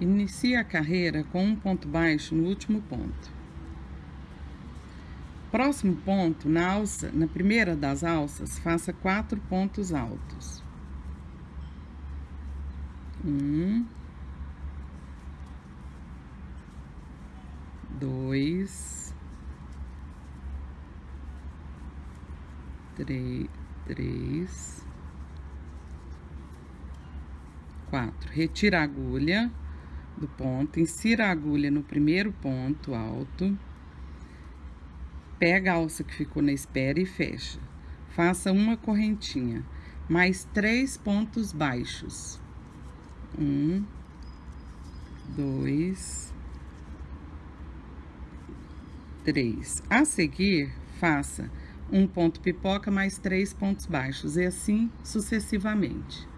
Inicie a carreira com um ponto baixo no último ponto. Próximo ponto, na alça, na primeira das alças, faça quatro pontos altos. Um, dois, três, três, quatro. Retira a agulha do ponto, insira a agulha no primeiro ponto alto, pega a alça que ficou na espera e fecha. Faça uma correntinha, mais três pontos baixos. Um, dois, três. A seguir, faça um ponto pipoca mais três pontos baixos, e assim sucessivamente.